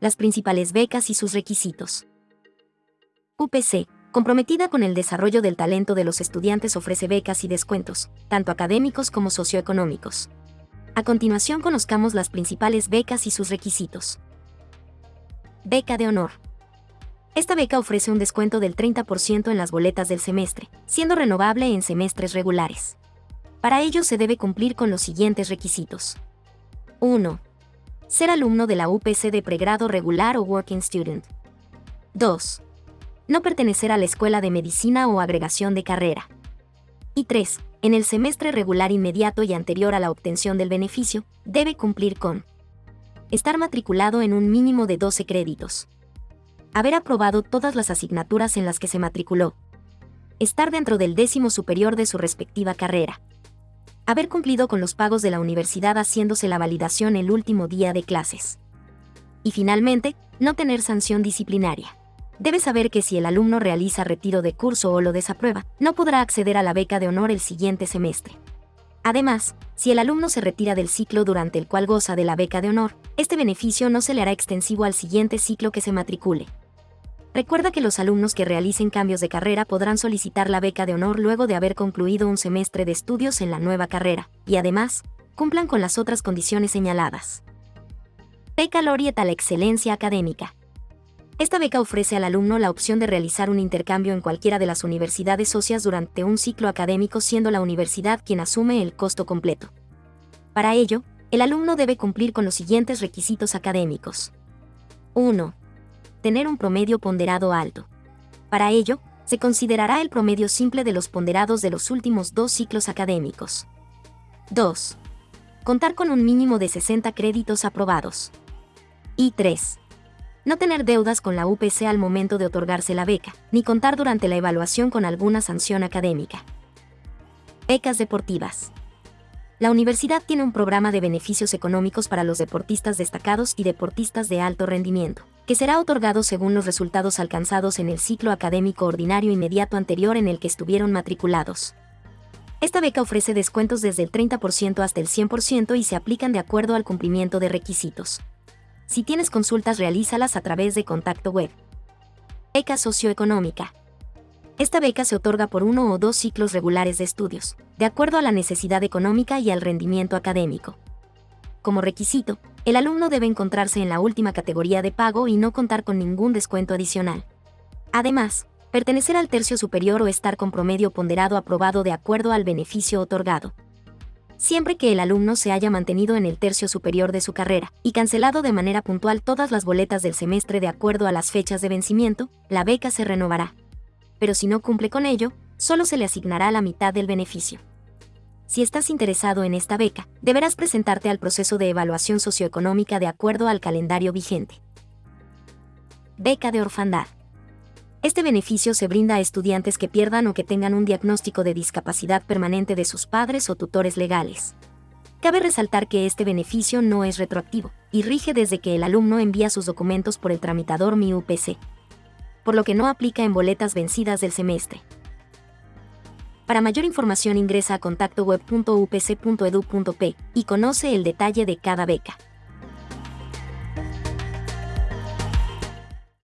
las principales becas y sus requisitos. UPC, comprometida con el desarrollo del talento de los estudiantes, ofrece becas y descuentos, tanto académicos como socioeconómicos. A continuación conozcamos las principales becas y sus requisitos. Beca de honor. Esta beca ofrece un descuento del 30% en las boletas del semestre, siendo renovable en semestres regulares. Para ello se debe cumplir con los siguientes requisitos. 1. Ser alumno de la UPC de pregrado regular o Working Student. 2. No pertenecer a la escuela de medicina o agregación de carrera. Y 3. En el semestre regular inmediato y anterior a la obtención del beneficio, debe cumplir con estar matriculado en un mínimo de 12 créditos, haber aprobado todas las asignaturas en las que se matriculó, estar dentro del décimo superior de su respectiva carrera, haber cumplido con los pagos de la universidad haciéndose la validación el último día de clases. Y finalmente, no tener sanción disciplinaria. Debe saber que si el alumno realiza retiro de curso o lo desaprueba, no podrá acceder a la beca de honor el siguiente semestre. Además, si el alumno se retira del ciclo durante el cual goza de la beca de honor, este beneficio no se le hará extensivo al siguiente ciclo que se matricule. Recuerda que los alumnos que realicen cambios de carrera podrán solicitar la beca de honor luego de haber concluido un semestre de estudios en la nueva carrera, y además, cumplan con las otras condiciones señaladas. Beca Laureate la excelencia académica. Esta beca ofrece al alumno la opción de realizar un intercambio en cualquiera de las universidades socias durante un ciclo académico siendo la universidad quien asume el costo completo. Para ello, el alumno debe cumplir con los siguientes requisitos académicos. 1. Tener un promedio ponderado alto. Para ello, se considerará el promedio simple de los ponderados de los últimos dos ciclos académicos. 2. Contar con un mínimo de 60 créditos aprobados. Y 3 no tener deudas con la UPC al momento de otorgarse la beca, ni contar durante la evaluación con alguna sanción académica. Becas deportivas. La universidad tiene un programa de beneficios económicos para los deportistas destacados y deportistas de alto rendimiento, que será otorgado según los resultados alcanzados en el ciclo académico ordinario inmediato anterior en el que estuvieron matriculados. Esta beca ofrece descuentos desde el 30% hasta el 100% y se aplican de acuerdo al cumplimiento de requisitos. Si tienes consultas, realízalas a través de contacto web. Beca socioeconómica. Esta beca se otorga por uno o dos ciclos regulares de estudios, de acuerdo a la necesidad económica y al rendimiento académico. Como requisito, el alumno debe encontrarse en la última categoría de pago y no contar con ningún descuento adicional. Además, pertenecer al tercio superior o estar con promedio ponderado aprobado de acuerdo al beneficio otorgado siempre que el alumno se haya mantenido en el tercio superior de su carrera y cancelado de manera puntual todas las boletas del semestre de acuerdo a las fechas de vencimiento, la beca se renovará. Pero si no cumple con ello, solo se le asignará la mitad del beneficio. Si estás interesado en esta beca, deberás presentarte al proceso de evaluación socioeconómica de acuerdo al calendario vigente. Beca de orfandad. Este beneficio se brinda a estudiantes que pierdan o que tengan un diagnóstico de discapacidad permanente de sus padres o tutores legales. Cabe resaltar que este beneficio no es retroactivo y rige desde que el alumno envía sus documentos por el tramitador MIUPC, por lo que no aplica en boletas vencidas del semestre. Para mayor información ingresa a contactoweb.upc.edu.p y conoce el detalle de cada beca.